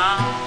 va.